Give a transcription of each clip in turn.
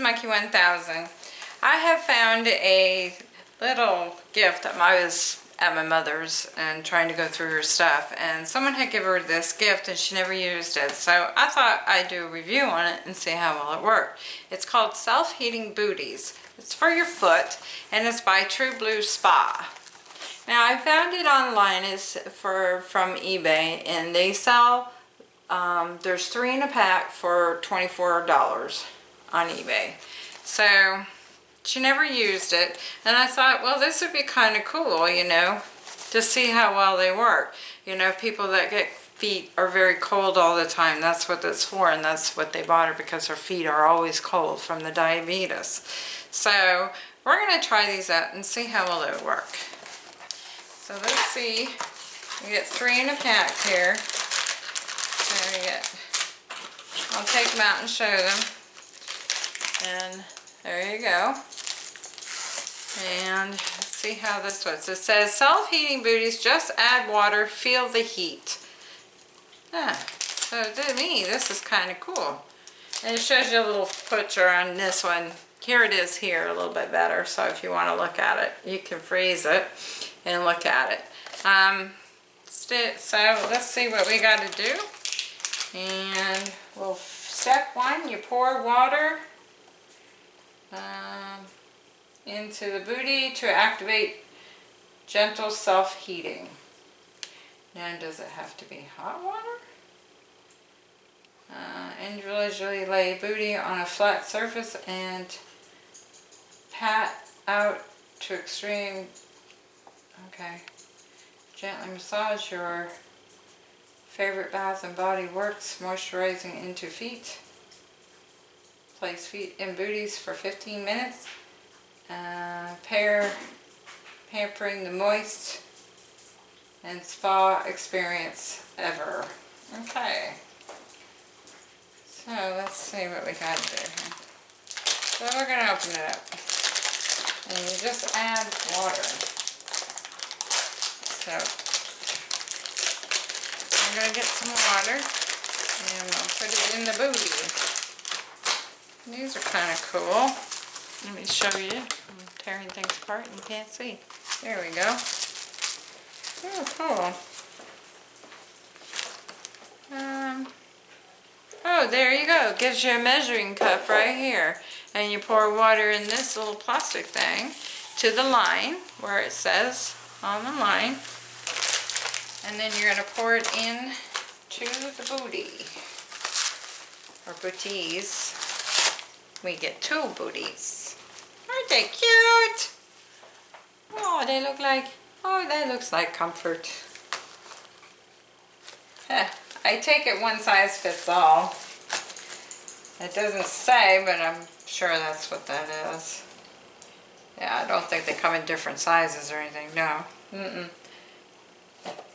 Monkey 1000. I have found a little gift. I was at my mother's and trying to go through her stuff and someone had given her this gift and she never used it. So I thought I'd do a review on it and see how well it worked. It's called Self-Heating Booties. It's for your foot and it's by True Blue Spa. Now I found it online it's for from eBay and they sell um, there's three in a pack for $24 on eBay. So she never used it and I thought well this would be kind of cool you know to see how well they work. You know people that get feet are very cold all the time that's what it's for and that's what they bought her because her feet are always cold from the diabetes. So we're going to try these out and see how well they work. So let's see, we get three in a pack here. There we get, I'll take them out and show them. And there you go. And see how this works. It says self-heating booties, just add water, feel the heat. Ah, so to me, this is kind of cool. And it shows you a little picture on this one. Here it is here a little bit better. So if you want to look at it, you can freeze it and look at it. Um, so let's see what we got to do. And well, step one, you pour water um, into the booty to activate gentle self-heating. Now does it have to be hot water? Uh, individually lay booty on a flat surface and pat out to extreme, okay, gently massage your favorite Bath and Body Works moisturizing into feet. Place feet in booties for 15 minutes. Uh, pair, pampering the moist and spa experience ever. Okay. So let's see what we got do here. So we're going to open it up. And you just add water. So I'm going to get some water and I'll put it in the booty. These are kind of cool. Let me show you. I'm tearing things apart and you can't see. There we go. Oh, cool. Um, oh, there you go. Gives you a measuring cup right here. And you pour water in this little plastic thing to the line where it says on the line. And then you're going to pour it in to the booty. Or booties. We get two booties. Aren't they cute? Oh, they look like, oh, that looks like comfort. I take it one size fits all. It doesn't say, but I'm sure that's what that is. Yeah, I don't think they come in different sizes or anything, no. Mm -mm.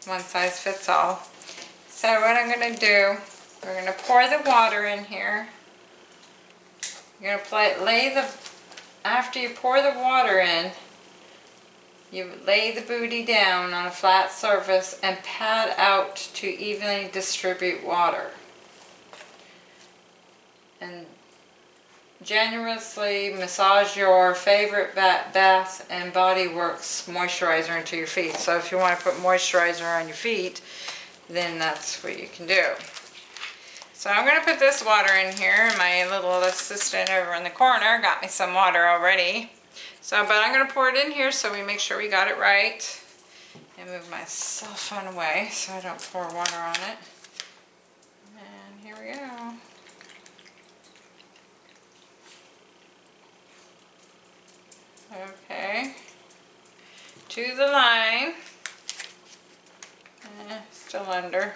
One size fits all. So what I'm going to do, we're going to pour the water in here. You're going to play, lay the, after you pour the water in, you lay the booty down on a flat surface and pat out to evenly distribute water. And generously massage your favorite Bath and Body Works moisturizer into your feet. So if you want to put moisturizer on your feet, then that's what you can do. So I'm going to put this water in here. My little assistant over in the corner got me some water already. So, but I'm going to pour it in here so we make sure we got it right. And move my cell phone away so I don't pour water on it. And here we go. Okay. To the line. Eh, still under.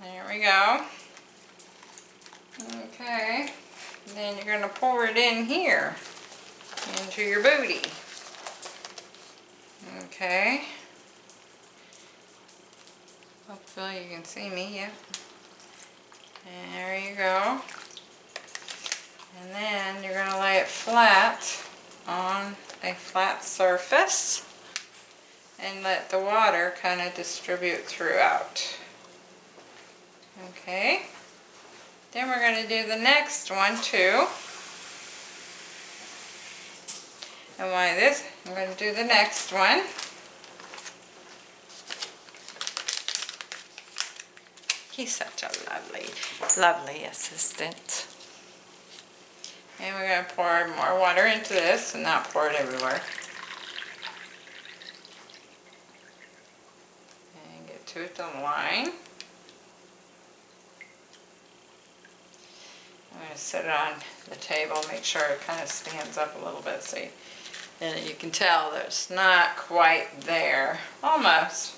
There we go. Okay. then you're going to pour it in here into your booty. Okay. Hopefully you can see me, yep. There you go. And then you're going to lay it flat on a flat surface and let the water kind of distribute throughout. Okay. Then we're going to do the next one too. And why this, I'm going to do the next one. He's such a lovely, lovely assistant. And we're going to pour more water into this and not pour it everywhere. And get to it the line. Going to set it on the table, make sure it kind of stands up a little bit, see? And you can tell that it's not quite there, almost.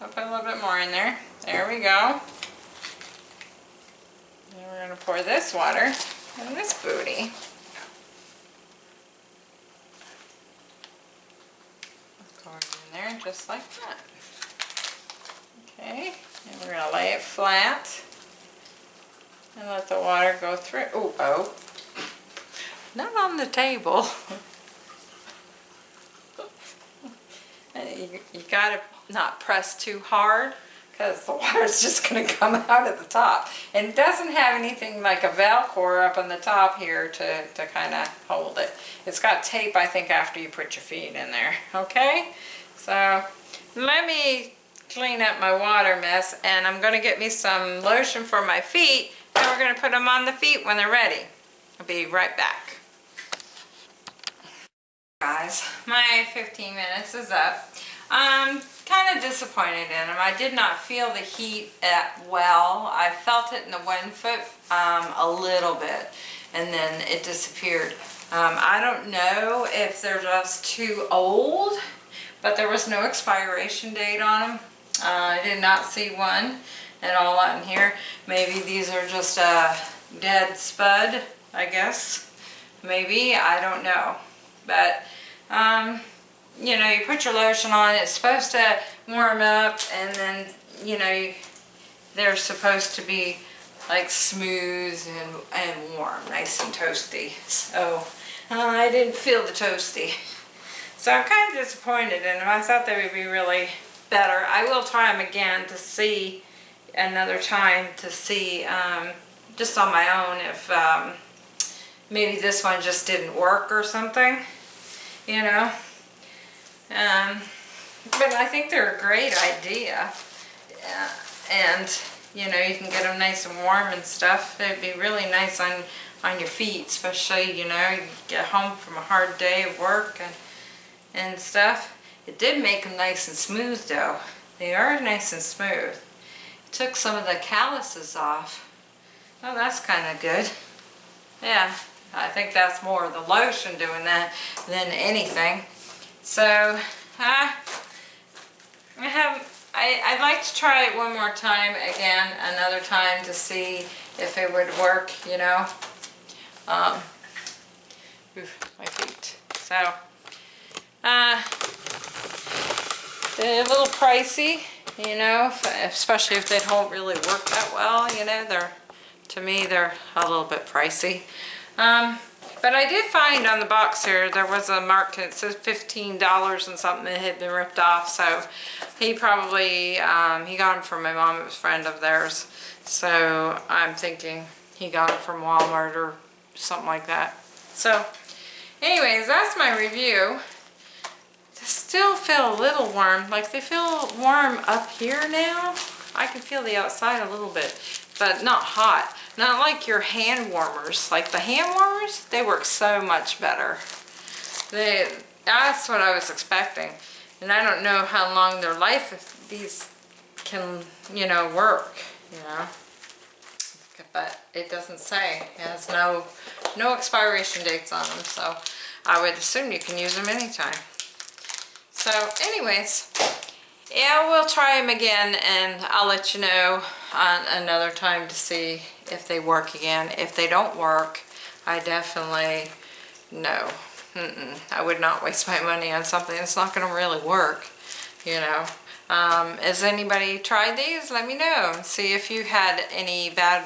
I'll put a little bit more in there. There we go. Then we're going to pour this water in this booty. Pour it in there just like that. Okay, and we're going to lay it flat and let the water go through. Oh, oh. Not on the table. you, you gotta not press too hard because the water's just gonna come out at the top. And it doesn't have anything like a Velcro up on the top here to, to kind of hold it. It's got tape, I think, after you put your feet in there, okay? So let me clean up my water mess and I'm gonna get me some lotion for my feet and we're gonna put them on the feet when they're ready. I'll be right back. Guys, my 15 minutes is up. I'm kind of disappointed in them. I did not feel the heat at well. I felt it in the one foot um, a little bit and then it disappeared. Um, I don't know if they're just too old, but there was no expiration date on them. Uh, I did not see one at all on here. Maybe these are just a dead spud, I guess. Maybe, I don't know. But, um, you know, you put your lotion on, it's supposed to warm up and then, you know, they're supposed to be like smooth and, and warm, nice and toasty. So, uh, I didn't feel the toasty. So I'm kind of disappointed in them. I thought they would be really better. I will try them again to see another time to see um, just on my own if um, maybe this one just didn't work or something, you know. Um, but I think they're a great idea. Yeah. And, you know, you can get them nice and warm and stuff. They'd be really nice on, on your feet, especially, you know, you get home from a hard day of work and, and stuff. It did make them nice and smooth though. They are nice and smooth took some of the calluses off. Oh, that's kind of good. Yeah, I think that's more the lotion doing that than anything. So, uh, I have, I, I'd like to try it one more time again, another time to see if it would work, you know. Um, oof, my feet. So, uh, a little pricey, you know, especially if they don't really work that well, you know, they're, to me, they're a little bit pricey. Um, but I did find on the box here, there was a mark that says $15 and something that had been ripped off, so he probably, um, he got them from my mom, it was a friend of theirs, so I'm thinking he got it from Walmart or something like that. So, anyways, that's my review still feel a little warm. Like they feel warm up here now. I can feel the outside a little bit, but not hot. Not like your hand warmers. Like the hand warmers, they work so much better. They, that's what I was expecting. And I don't know how long their life these can, you know, work, you know. But it doesn't say. It has no, no expiration dates on them, so I would assume you can use them anytime. So anyways, yeah, we'll try them again and I'll let you know on another time to see if they work again. If they don't work, I definitely, no. Mm -mm. I would not waste my money on something that's not going to really work, you know. Um, has anybody tried these? Let me know see if you had any bad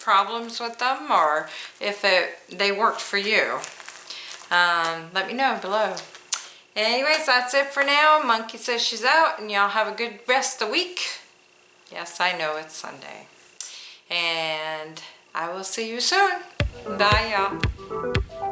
problems with them or if it, they worked for you. Um, let me know below. Anyways, that's it for now. Monkey says she's out and y'all have a good rest of the week. Yes, I know it's Sunday. And I will see you soon. Bye, y'all.